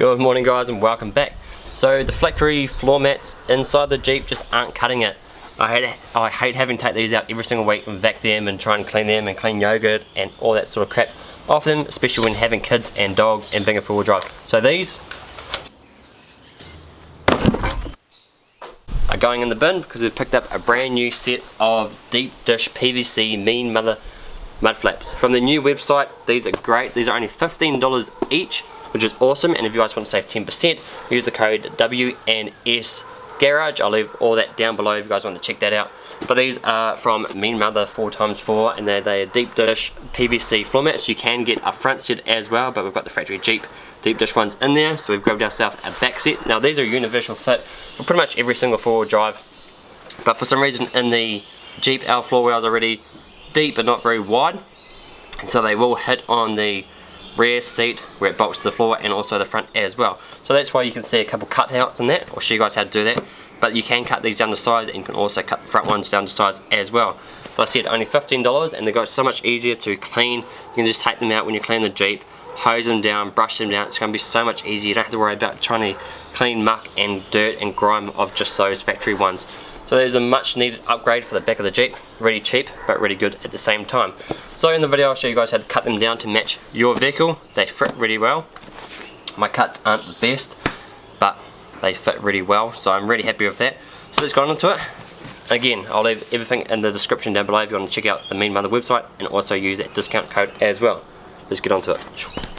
Good morning guys and welcome back. So the factory floor mats inside the Jeep just aren't cutting it. I hate, I hate having to take these out every single week and vac them and try and clean them and clean yogurt and all that sort of crap off them, especially when having kids and dogs and being a four-wheel drive. So these are going in the bin because we've picked up a brand new set of deep dish PVC mean mother mud flaps. From the new website, these are great. These are only $15 each which is awesome. And if you guys want to save 10%, use the code WNS Garage. I'll leave all that down below if you guys want to check that out. But these are from Mean Mother 4x4 and they're, they're deep dish PVC floor mats. You can get a front set as well, but we've got the factory Jeep deep dish ones in there. So we've grabbed ourselves a back set. Now these are universal fit for pretty much every single four-wheel drive. But for some reason in the Jeep, our floor wheels are already deep but not very wide. So they will hit on the rear seat where it bolts to the floor and also the front as well. So that's why you can see a couple cutouts in that. I'll show you guys how to do that. But you can cut these down to size and you can also cut the front ones down to size as well. So I said only $15 and they got so much easier to clean. You can just take them out when you clean the Jeep, hose them down, brush them down. It's going to be so much easier. You don't have to worry about trying to clean muck and dirt and grime of just those factory ones. So there's a much needed upgrade for the back of the Jeep. Really cheap, but really good at the same time. So in the video I'll show you guys how to cut them down to match your vehicle. They fit really well. My cuts aren't the best, but they fit really well, so I'm really happy with that. So let's go on into it. Again, I'll leave everything in the description down below if you want to check out the Mean Mother website and also use that discount code as well. Let's get on to it.